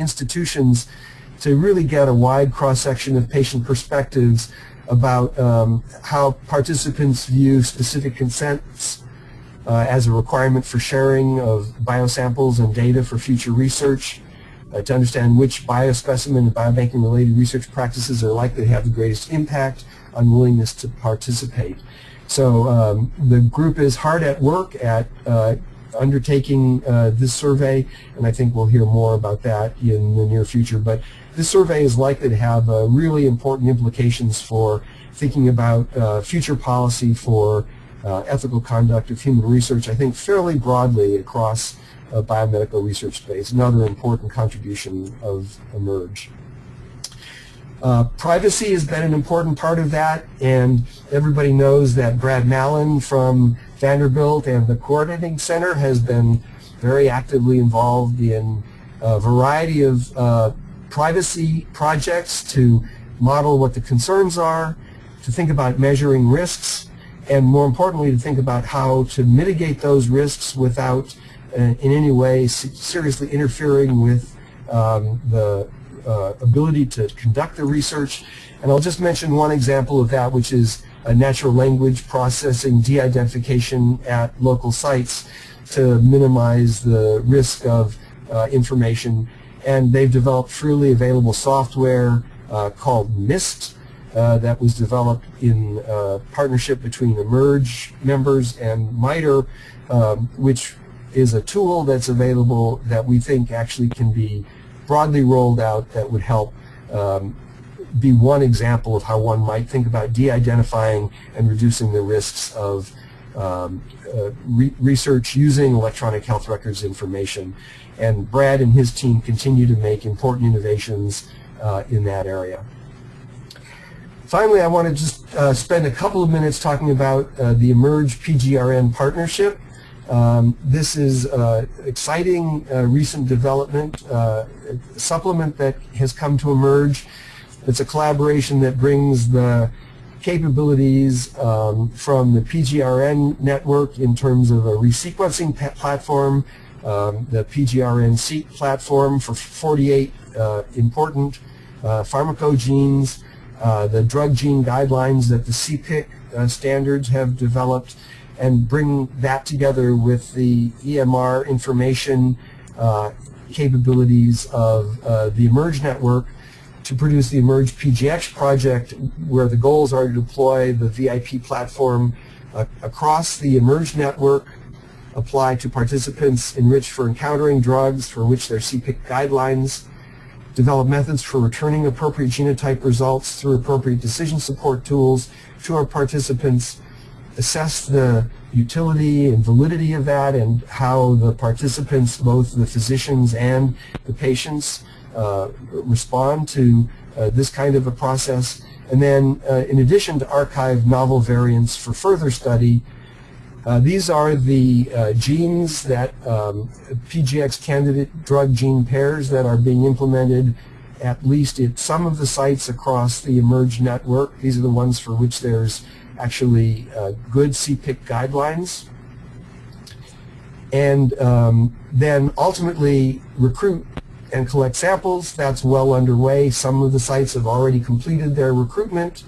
institutions to really get a wide cross-section of patient perspectives about um, how participants view specific consents uh, as a requirement for sharing of biosamples and data for future research, uh, to understand which biospecimen and biobanking related research practices are likely to have the greatest impact on willingness to participate. So um, the group is hard at work at uh, undertaking uh, this survey, and I think we'll hear more about that in the near future. But this survey is likely to have uh, really important implications for thinking about uh, future policy for uh, ethical conduct of human research, I think fairly broadly across uh, biomedical research space, another important contribution of eMERGE. Uh, privacy has been an important part of that, and everybody knows that Brad Malin from Vanderbilt and the Coordinating Center has been very actively involved in a variety of uh, privacy projects to model what the concerns are, to think about measuring risks, and more importantly to think about how to mitigate those risks without uh, in any way seriously interfering with um, the uh, ability to conduct the research. And I'll just mention one example of that, which is natural language processing de-identification at local sites to minimize the risk of uh, information. And they've developed freely available software uh, called MIST uh, that was developed in partnership between eMERGE members and MITRE, um, which is a tool that's available that we think actually can be broadly rolled out that would help um, be one example of how one might think about de-identifying and reducing the risks of um, uh, re research using electronic health records information. And Brad and his team continue to make important innovations uh, in that area. Finally, I want to just uh, spend a couple of minutes talking about uh, the eMERGE PGRN partnership. Um, this is uh, exciting uh, recent development, supplement that has come to eMERGE. It's a collaboration that brings the capabilities um, from the PGRN network in terms of a resequencing platform, um, the PGRN-seq platform for 48 uh, important uh, pharmacogenes, uh, the drug gene guidelines that the CPIC uh, standards have developed, and bring that together with the EMR information uh, capabilities of uh, the eMERGE network to produce the eMERGE PGX project where the goals are to deploy the VIP platform uh, across the eMERGE network, apply to participants enriched for encountering drugs for which their CPIC guidelines, develop methods for returning appropriate genotype results through appropriate decision support tools to our participants, assess the utility and validity of that and how the participants, both the physicians and the patients, respond to uh, this kind of a process. And then uh, in addition to archive novel variants for further study, uh, these are the uh, genes that um, PGX candidate drug gene pairs that are being implemented at least at some of the sites across the eMERGE network. These are the ones for which there's actually uh, good CPIC guidelines. And um, then ultimately recruit and collect samples. That's well underway. Some of the sites have already completed their recruitment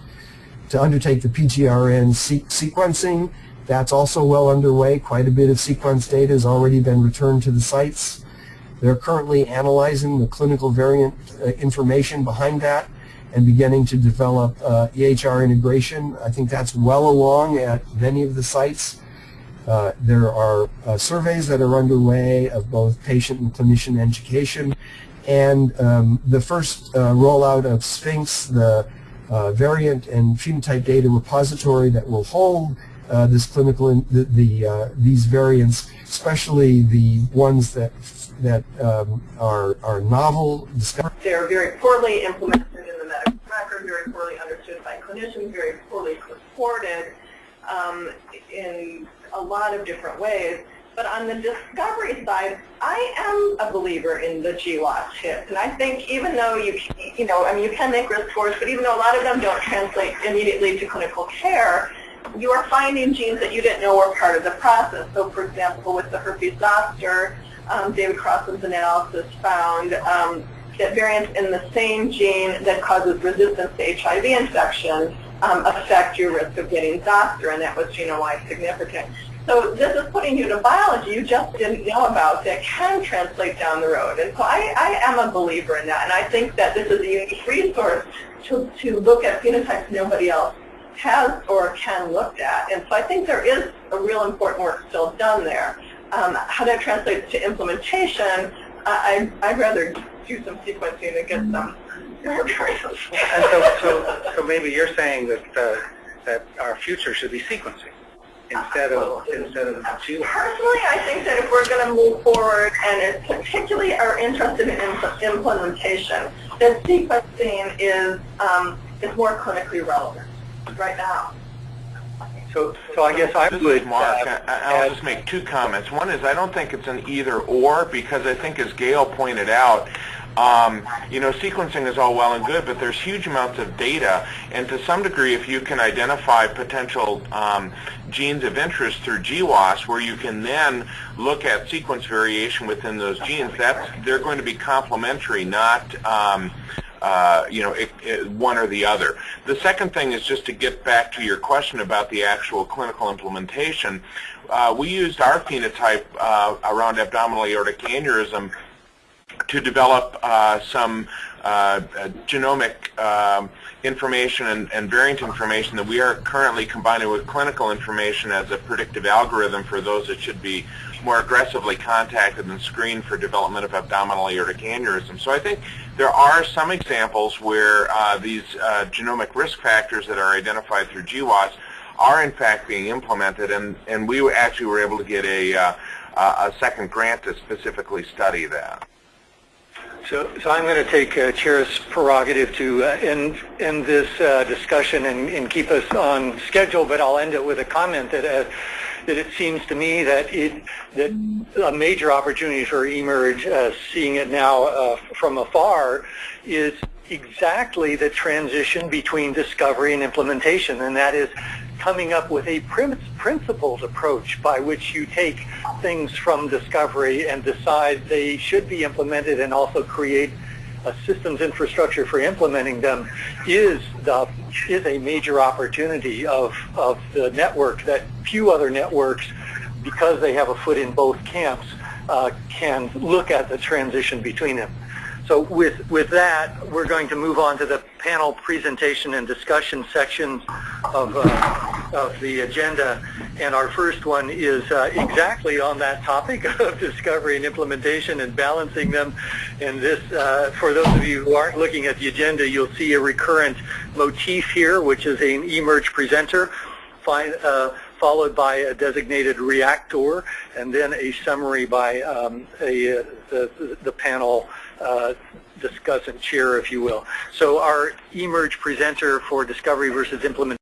to undertake the PGRN sequencing. That's also well underway. Quite a bit of sequence data has already been returned to the sites. They're currently analyzing the clinical variant uh, information behind that and beginning to develop uh, EHR integration. I think that's well along at many of the sites. Uh, there are uh, surveys that are underway of both patient and clinician education. And um, the first uh, rollout of Sphinx, the uh, variant and phenotype data repository that will hold uh, this clinical, in, the, the these variants, especially the ones that that um, are, are novel. They're very poorly implemented in the medical record, very poorly understood by clinicians, very poorly supported um, in a lot of different ways. But on the discovery side, I am a believer in the GWAS hit. And I think even though you, you know, I mean, you can make risk scores, but even though a lot of them don't translate immediately to clinical care, you are finding genes that you didn't know were part of the process. So for example, with the herpes zoster, um, David Crosslin's analysis found um, that variants in the same gene that causes resistance to HIV infection um, affect your risk of getting zoster, and that was genome-wide significant. So this is putting you to biology you just didn't know about that can translate down the road. And so I, I am a believer in that, and I think that this is a unique resource to, to look at phenotypes nobody else has or can look at. And so I think there is a real important work still done there. Um, how that translates to implementation, I, I'd rather do some sequencing and get some And so, so, so maybe you're saying that, uh, that our future should be sequencing instead of, instead of genome. Personally, I think that if we're going to move forward and particularly are interested in impl implementation, that sequencing is, um, is more clinically relevant right now. So, so I guess I This would. Mark. uh, I- I'll just make two comments. One is I don't think it's an either or because I think as Gail pointed out, um, you know, sequencing is all well and good, but there's huge amounts of data, and to some degree, if you can identify potential um, genes of interest through GWAS, where you can then look at sequence variation within those genes, that's they're going to be complementary, not um, uh, you know, it, it, one or the other. The second thing is just to get back to your question about the actual clinical implementation. Uh, we used our phenotype uh, around abdominal aortic aneurysm to develop uh, some uh, uh, genomic um, information and, and, variant information that we are currently combining with clinical information as a predictive algorithm for those that should be more aggressively contacted and screened for development of abdominal aortic aneurysm. So I think there are some examples where uh, these uh, genomic risk factors that are identified through GWAS are in fact being implemented and, and we actually were able to get a, uh, a second grant to specifically study that. So, so I'm going to take uh, Chair's prerogative to uh, end, end this uh, discussion and, and, keep us on schedule, but I'll end it with a comment that, uh, that it seems to me that it that a major opportunity for eMERGE, uh, seeing it now uh, from afar, is exactly the transition between discovery and implementation, and that is coming up with a principled approach by which you take things from discovery and decide they should be implemented and also create a systems infrastructure for implementing them is the is a major opportunity of of the network that few other networks because they have a foot in both camps uh, can look at the transition between them. So with, with that, we're going to move on to the panel presentation and discussion sections of, uh, of the agenda. And our first one is uh, exactly on that topic of discovery and implementation and balancing them. And this, uh, for those of you who aren't looking at the agenda, you'll see a recurrent motif here, which is an eMERGE presenter. Uh, followed by a designated reactor, and then a summary by um, a, uh, the, the panel uh, discussant chair, if you will. So our eMERGE presenter for discovery versus implementation